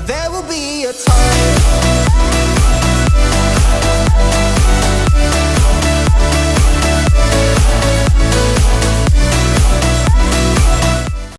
There will be a time